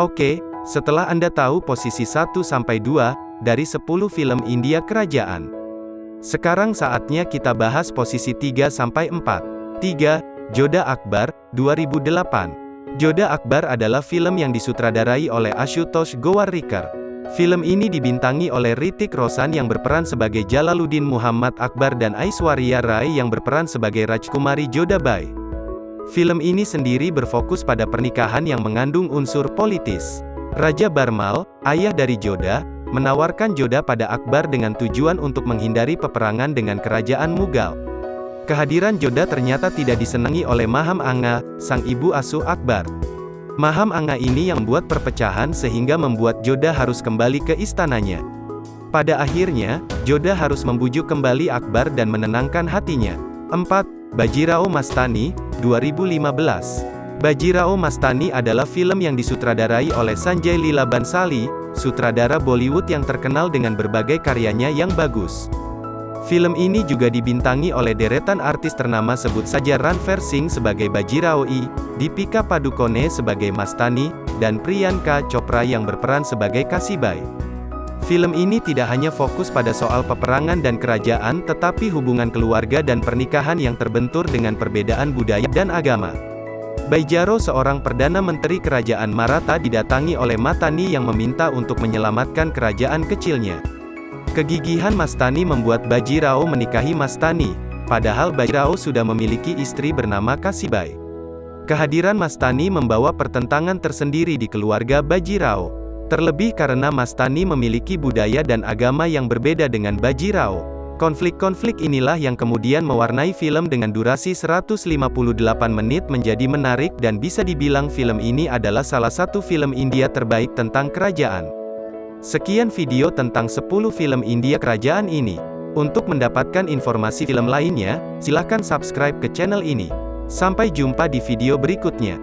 Oke, setelah Anda tahu posisi 1-2 dari 10 film India kerajaan. Sekarang saatnya kita bahas posisi 3-4. 3. Joda Akbar, 2008. Joda Akbar adalah film yang disutradarai oleh Ashutosh Gowarikar. Film ini dibintangi oleh Ritik Roshan yang berperan sebagai Jalaluddin Muhammad Akbar dan Aishwarya Rai yang berperan sebagai Rajkumari Jodabai. Film ini sendiri berfokus pada pernikahan yang mengandung unsur politis. Raja Barmal, ayah dari Joda, menawarkan Joda pada Akbar dengan tujuan untuk menghindari peperangan dengan kerajaan Mughal. Kehadiran Joda ternyata tidak disenangi oleh Maham Anga, sang ibu asuh Akbar. Maham Anga ini yang membuat perpecahan sehingga membuat Joda harus kembali ke istananya. Pada akhirnya, Joda harus membujuk kembali Akbar dan menenangkan hatinya. 4. Bajirao Mastani, 2015. Bajirao Mastani adalah film yang disutradarai oleh Sanjay Leela Bansali, sutradara Bollywood yang terkenal dengan berbagai karyanya yang bagus. Film ini juga dibintangi oleh deretan artis ternama sebut saja Ranveer Singh sebagai Bajirao I, Deepika Padukone sebagai Mastani, dan Priyanka Chopra yang berperan sebagai Kasibai. Film ini tidak hanya fokus pada soal peperangan dan kerajaan tetapi hubungan keluarga dan pernikahan yang terbentur dengan perbedaan budaya dan agama. Baijaro seorang Perdana Menteri Kerajaan Maratha didatangi oleh Matani yang meminta untuk menyelamatkan kerajaan kecilnya. Kegigihan Mastani membuat Bajirao menikahi Mastani, padahal Bajirao sudah memiliki istri bernama Kasibai. Kehadiran Mastani membawa pertentangan tersendiri di keluarga Bajirao. Terlebih karena Mastani memiliki budaya dan agama yang berbeda dengan Bajirao. Konflik-konflik inilah yang kemudian mewarnai film dengan durasi 158 menit menjadi menarik dan bisa dibilang film ini adalah salah satu film India terbaik tentang kerajaan. Sekian video tentang 10 film India kerajaan ini. Untuk mendapatkan informasi film lainnya, silahkan subscribe ke channel ini. Sampai jumpa di video berikutnya.